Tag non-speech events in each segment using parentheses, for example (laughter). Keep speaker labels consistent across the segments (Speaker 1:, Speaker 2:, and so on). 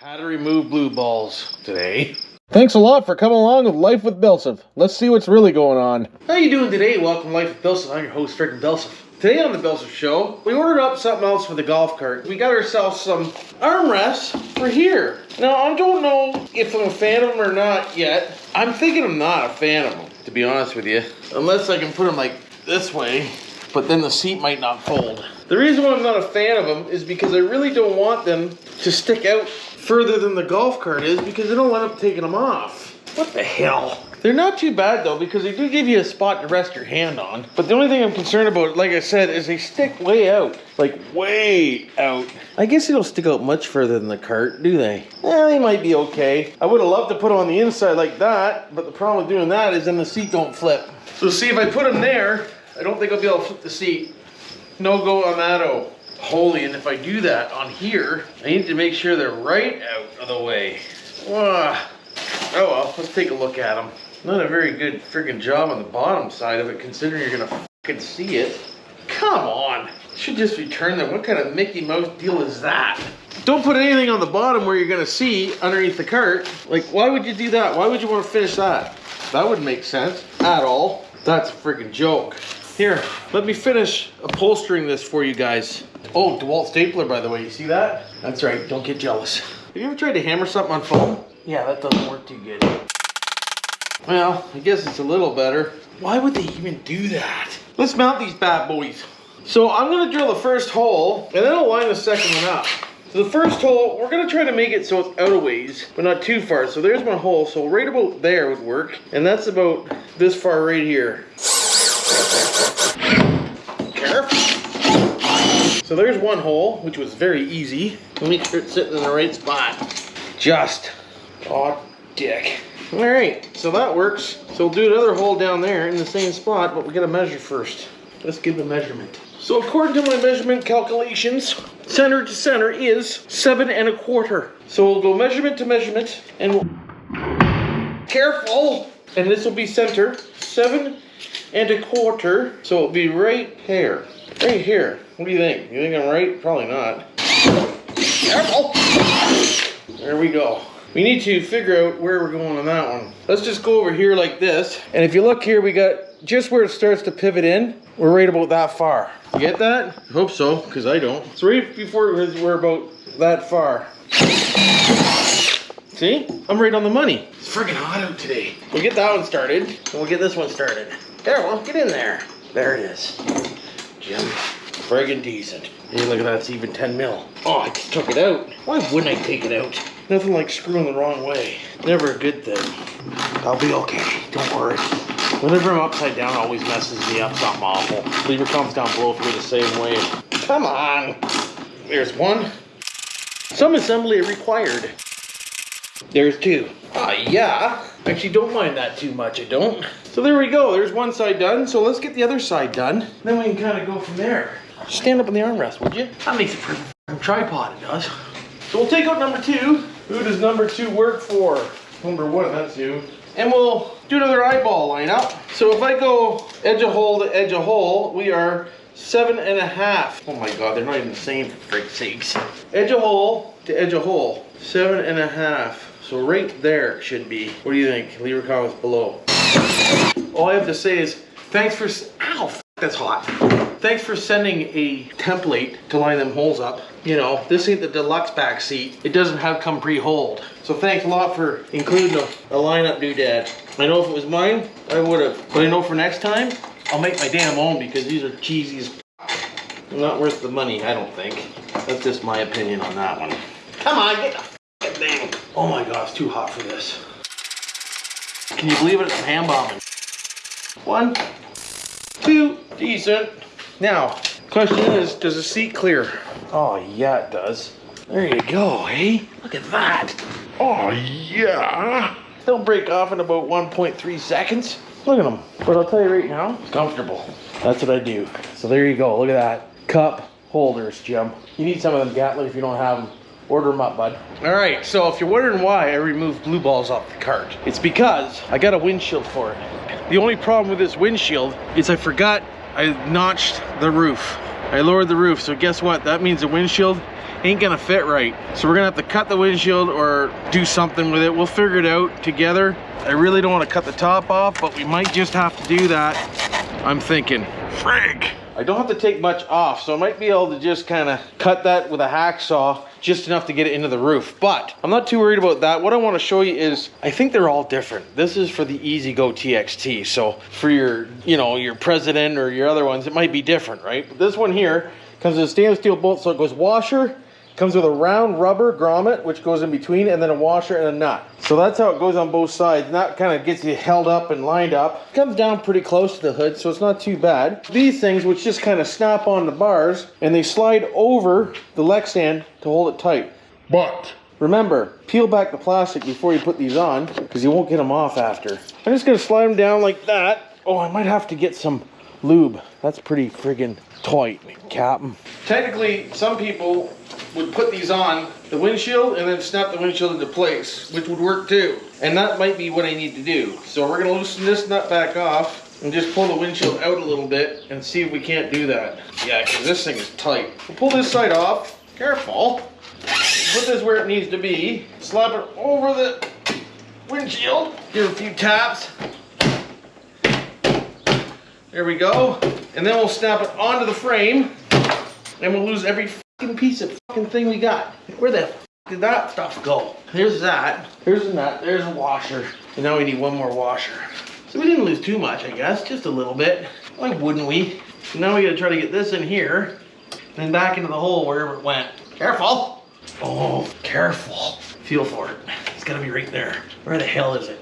Speaker 1: How to remove blue balls today.
Speaker 2: Thanks a lot for coming along with Life with Bilsif. Let's see what's really going on.
Speaker 1: How you doing today? Welcome to Life with Bilsif. I'm your host, Frickin' Bilsif. Today on the Bilsif Show, we ordered up something else for the golf cart. We got ourselves some armrests for here. Now, I don't know if I'm a fan of them or not yet. I'm thinking I'm not a fan of them, to be honest with you. Unless I can put them like this way, but then the seat might not fold. The reason why I'm not a fan of them is because I really don't want them to stick out further than the golf cart is because they don't end up taking them off. What the hell? They're not too bad though because they do give you a spot to rest your hand on. But the only thing I'm concerned about, like I said, is they stick way out. Like way out. I guess they don't stick out much further than the cart, do they? Eh, they might be okay. I would have loved to put them on the inside like that, but the problem with doing that is then the seat don't flip. So see if I put them there, I don't think I'll be able to flip the seat. No go on that. Holy, and if I do that on here, I need to make sure they're right out of the way. Oh well, let's take a look at them. Not a very good freaking job on the bottom side of it, considering you're gonna fucking see it. Come on. Should just return them. What kind of Mickey Mouse deal is that? Don't put anything on the bottom where you're gonna see underneath the cart. Like, why would you do that? Why would you want to finish that? That wouldn't make sense at all. That's a freaking joke. Here, let me finish upholstering this for you guys. Oh, DeWalt stapler, by the way. You see that? That's right. Don't get jealous. Have you ever tried to hammer something on foam? Yeah, that doesn't work too good. Well, I guess it's a little better. Why would they even do that? Let's mount these bad boys. So I'm gonna drill the first hole, and then I'll line the second one up. So the first hole, we're gonna try to make it so it's out of ways, but not too far. So there's my hole, so right about there would work. And that's about this far right here. So there's one hole, which was very easy. Make sure it's sitting in the right spot. Just, oh dick. All right, so that works. So we'll do another hole down there in the same spot, but we gotta measure first. Let's give the measurement. So according to my measurement calculations, center to center is seven and a quarter. So we'll go measurement to measurement and we'll, careful, and this will be center, seven and a quarter. So it'll be right here, right here. What do you think? You think I'm right? Probably not. Careful. There we go. We need to figure out where we're going on that one. Let's just go over here like this. And if you look here, we got just where it starts to pivot in, we're right about that far. You get that? I hope so, because I don't. It's right before we're about that far. See? I'm right on the money. It's friggin' hot out today. We'll get that one started, and we'll get this one started. There, well, get in there. There it is. Jim, friggin' decent. Hey, look at that, it's even 10 mil. Oh, I just took it out. Why wouldn't I take it out? Nothing like screwing the wrong way. Never a good thing. I'll be okay, don't worry. Whenever I'm upside down, it always messes me up something awful. Leave your comments down below if you're the same way. Come on. There's one. Some assembly required. There's two. Ah, yeah. Actually, don't mind that too much, I don't. So there we go. There's one side done. So let's get the other side done. Then we can kind of go from there. Stand up on the armrest, would you? That makes it for a tripod, it does. So we'll take out number two. Who does number two work for? Number one, that's you. And we'll do another eyeball lineup. So if I go edge of hole to edge of hole, we are seven and a half. Oh my God, they're not even the same for frick's sakes. Edge of hole to edge of hole, seven and a half. So right there should be. What do you think? Leave your comments below. All I have to say is, thanks for, ow, that's hot. Thanks for sending a template to line them holes up. You know, this ain't the deluxe back seat. It doesn't have come pre-holed. So thanks a lot for including a, a lineup doodad. I know if it was mine, I would have. But I know for next time, I'll make my damn own because these are cheesy as Not worth the money, I don't think. That's just my opinion on that one. Come on, get. Oh my god, it's too hot for this. Can you believe it? It's hand bombing. One, two, decent. Now, question is, does the seat clear? Oh yeah, it does. There you go, hey? Look at that. Oh yeah. They'll break off in about 1.3 seconds. Look at them. But I'll tell you right now, it's comfortable. That's what I do. So there you go, look at that. Cup holders, Jim. You need some of them Gatler if you don't have them. Order them up, bud. All right, so if you're wondering why I removed blue balls off the cart, it's because I got a windshield for it. The only problem with this windshield is I forgot I notched the roof. I lowered the roof, so guess what? That means the windshield ain't gonna fit right. So we're gonna have to cut the windshield or do something with it. We'll figure it out together. I really don't wanna cut the top off, but we might just have to do that. I'm thinking, frig. I don't have to take much off, so I might be able to just kind of cut that with a hacksaw just enough to get it into the roof. But I'm not too worried about that. What I want to show you is, I think they're all different. This is for the E-Z-GO TXT. So for your, you know, your Precedent or your other ones, it might be different, right? But this one here comes with a stainless steel bolt, so it goes washer, Comes with a round rubber grommet, which goes in between, and then a washer and a nut. So that's how it goes on both sides. And that kind of gets you held up and lined up. Comes down pretty close to the hood, so it's not too bad. These things, which just kind of snap on the bars, and they slide over the leg stand to hold it tight. But Remember, peel back the plastic before you put these on, because you won't get them off after. I'm just gonna slide them down like that. Oh, I might have to get some lube. That's pretty friggin' tight, Captain. Technically, some people would put these on the windshield and then snap the windshield into place, which would work too. And that might be what I need to do. So we're gonna loosen this nut back off and just pull the windshield out a little bit and see if we can't do that. Yeah, because this thing is tight. We'll pull this side off. Careful. Put this where it needs to be. Slap it over the windshield. Give a few taps. There we go. And then we'll snap it onto the frame. And we'll lose every fucking piece of fucking thing we got. Where the did that stuff go? Here's that. Here's a nut. There's a washer. And now we need one more washer. So we didn't lose too much, I guess. Just a little bit. Why wouldn't we? So now we gotta try to get this in here. Then back into the hole wherever it went. Careful. Oh, careful. Feel for it. It's gotta be right there. Where the hell is it?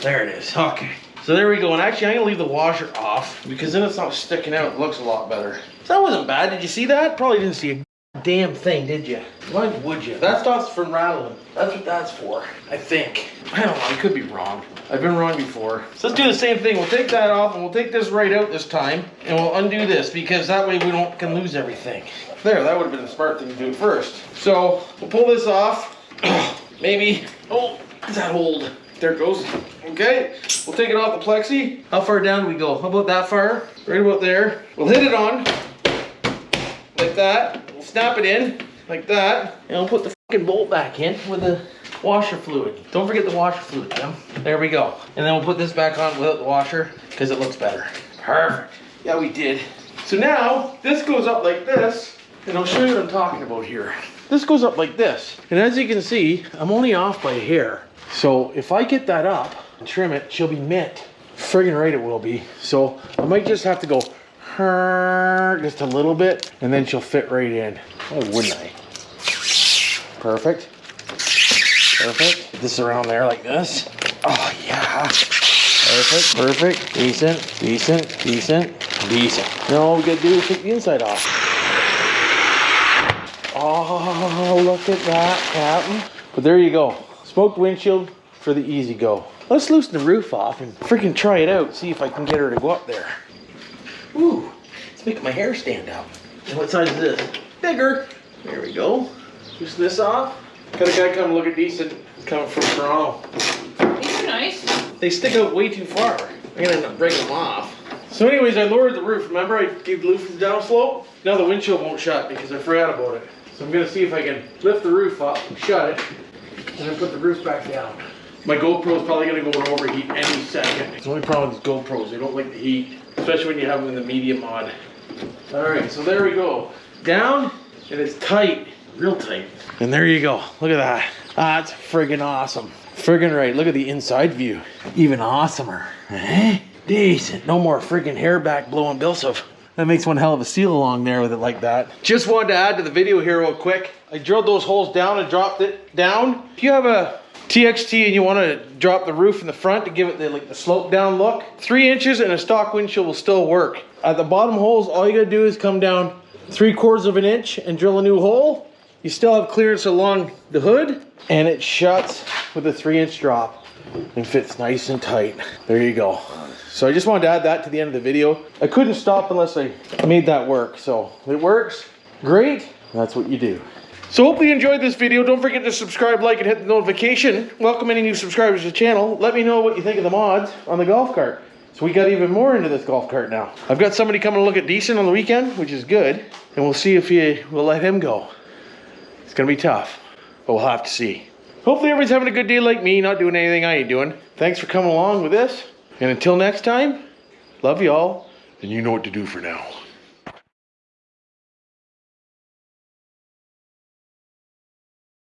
Speaker 1: There it is. Okay. So there we go. And actually, I'm gonna leave the washer off because then it's not sticking out. It looks a lot better. So that wasn't bad. Did you see that? Probably didn't see a damn thing, did you? Why would you? That stops from rattling. That's what that's for, I think. I don't know, I could be wrong. I've been wrong before. So let's do the same thing. We'll take that off and we'll take this right out this time and we'll undo this because that way we don't can lose everything. There, that would have been the smart thing to do first. So we'll pull this off. (clears throat) Maybe, oh, does that hold? There it goes. Okay, we'll take it off the plexi. How far down do we go? How about that far? Right about there. We'll hit it on like that snap it in like that, and I'll put the fucking bolt back in with the washer fluid. Don't forget the washer fluid, Jim. There we go. And then we'll put this back on without the washer because it looks better. Perfect. Yeah, we did. So now this goes up like this, and I'll show you what I'm talking about here. This goes up like this. And as you can see, I'm only off by a hair. So if I get that up and trim it, she'll be mint. Friggin' right it will be. So I might just have to go just a little bit, and then she'll fit right in. Oh, wouldn't I? Perfect. Perfect. this around there like this. Oh, yeah. Perfect, perfect, decent, decent, decent, decent. Now all we gotta do is take the inside off. Oh, look at that, Captain. But there you go. Smoked windshield for the E-Z-GO. Let's loosen the roof off and freaking try it out. See if I can get her to go up there. Ooh, it's making my hair stand up. And what size is this? Bigger. There we go. Loosen this off. Got a guy come look at these coming from Toronto.
Speaker 3: These are nice.
Speaker 1: They stick out way too far. I'm gonna end up breaking them off. So anyways, I lowered the roof. Remember I gave the roof the down slope? Now the windshield won't shut because I forgot about it. So I'm gonna see if I can lift the roof up, shut it, and then put the roof back down. My GoPro's probably gonna go and overheat any second. It's the only problem with these GoPros, they don't like the heat especially when you have them in the media mod. All right, so there we go. Down, and it's tight, real tight. And there you go, look at that. That's friggin' awesome. Friggin' right, look at the inside view. Even awesomer, eh? Decent, no more friggin' hair back blowing Bilsif. That makes one hell of a seal along there with it like that. Just wanted to add to the video here real quick. I drilled those holes down and dropped it down. If you have a TXT and you want to drop the roof in the front to give it the, like the slope down look, three inches and a stock windshield will still work. At the bottom holes, all you gotta do is come down three quarters of an inch and drill a new hole. You still have clearance along the hood and it shuts with a three inch drop and fits nice and tight. There you go. So I just wanted to add that to the end of the video. I couldn't stop unless I made that work. So it works, great. That's what you do. So hopefully you enjoyed this video. Don't forget to subscribe, like, and hit the notification. Welcome any new subscribers to the channel. Let me know what you think of the mods on the golf cart. So we got even more into this golf cart now. I've got somebody coming to look at Decent on the weekend, which is good. And we'll see if he, we'll let him go. It's gonna be tough, but we'll have to see. Hopefully everybody's having a good day like me, not doing anything I ain't doing. Thanks for coming along with this. And until next time, love you all, and you know what to do for now.